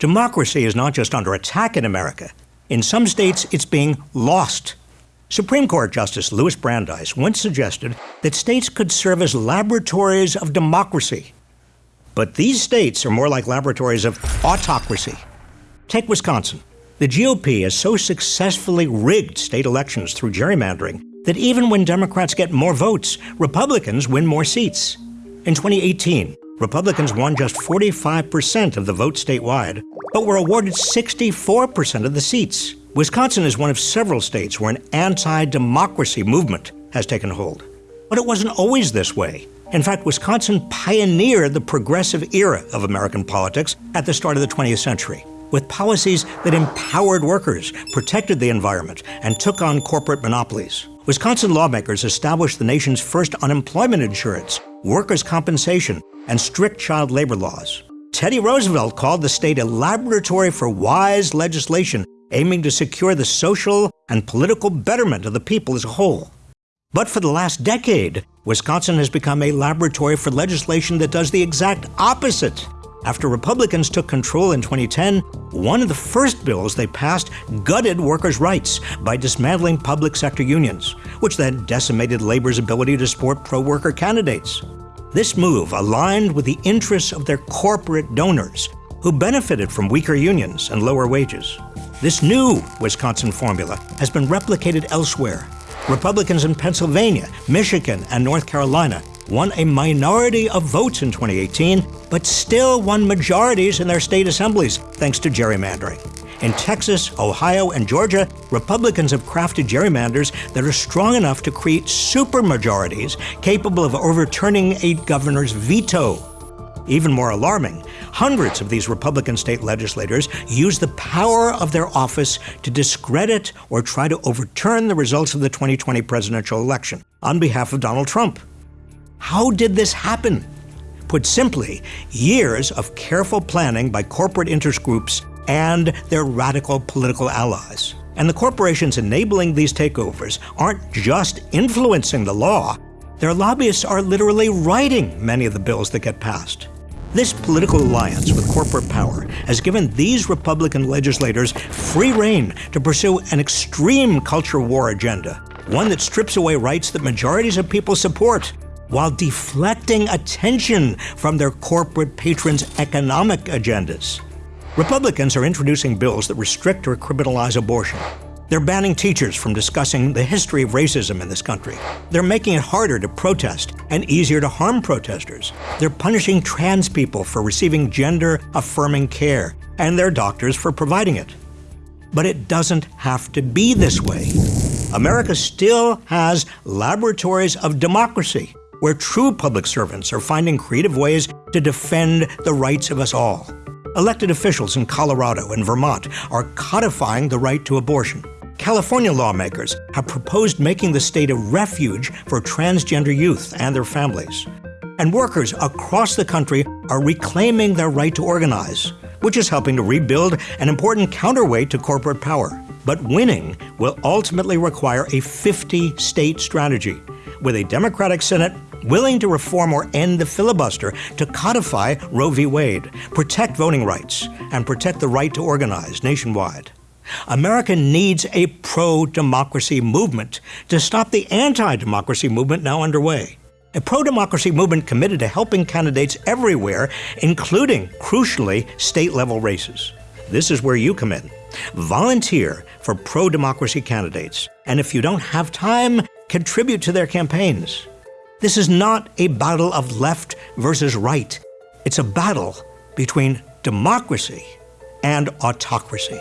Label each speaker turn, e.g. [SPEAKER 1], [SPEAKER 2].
[SPEAKER 1] Democracy is not just under attack in America. In some states, it's being lost. Supreme Court Justice Louis Brandeis once suggested that states could serve as laboratories of democracy. But these states are more like laboratories of autocracy. Take Wisconsin. The GOP has so successfully rigged state elections through gerrymandering that even when Democrats get more votes, Republicans win more seats. In 2018, Republicans won just 45% of the vote statewide, but were awarded 64% of the seats. Wisconsin is one of several states where an anti democracy movement has taken hold. But it wasn't always this way. In fact, Wisconsin pioneered the progressive era of American politics at the start of the 20th century, with policies that empowered workers, protected the environment, and took on corporate monopolies. Wisconsin lawmakers established the nation's first unemployment insurance, workers' compensation, and strict child labor laws. Teddy Roosevelt called the state a laboratory for wise legislation aiming to secure the social and political betterment of the people as a whole. But for the last decade, Wisconsin has become a laboratory for legislation that does the exact opposite. After Republicans took control in 2010, one of the first bills they passed gutted workers' rights by dismantling public sector unions, which then decimated labor's ability to support pro worker candidates. This move aligned with the interests of their corporate donors, who benefited from weaker unions and lower wages. This new Wisconsin formula has been replicated elsewhere. Republicans in Pennsylvania, Michigan, and North Carolina won a minority of votes in 2018, but still won majorities in their state assemblies thanks to gerrymandering. In Texas, Ohio, and Georgia, Republicans have crafted gerrymanders that are strong enough to create supermajorities capable of overturning a governor's veto. Even more alarming, hundreds of these Republican state legislators use the power of their office to discredit or try to overturn the results of the 2020 presidential election on behalf of Donald Trump. How did this happen? Put simply, years of careful planning by corporate interest groups and their radical political allies. And the corporations enabling these takeovers aren't just influencing the law, their lobbyists are literally writing many of the bills that get passed. This political alliance with corporate power has given these Republican legislators free rein to pursue an extreme culture war agenda, one that strips away rights that majorities of people support while deflecting attention from their corporate patrons' economic agendas. Republicans are introducing bills that restrict or criminalize abortion. They're banning teachers from discussing the history of racism in this country. They're making it harder to protest and easier to harm protesters. They're punishing trans people for receiving gender affirming care and their doctors for providing it. But it doesn't have to be this way. America still has laboratories of democracy where true public servants are finding creative ways to defend the rights of us all. Elected officials in Colorado and Vermont are codifying the right to abortion. California lawmakers have proposed making the state a refuge for transgender youth and their families. And workers across the country are reclaiming their right to organize, which is helping to rebuild an important counterweight to corporate power. But winning will ultimately require a 50 state strategy, with a Democratic Senate willing to reform or end the filibuster to codify Roe v. Wade, protect voting rights, and protect the right to organize nationwide. America needs a pro democracy movement to stop the anti democracy movement now underway. A pro democracy movement committed to helping candidates everywhere, including, crucially, state level races. This is where you come in. Volunteer for pro democracy candidates, and if you don't have time, contribute to their campaigns. This is not a battle of left versus right. It's a battle between democracy and autocracy.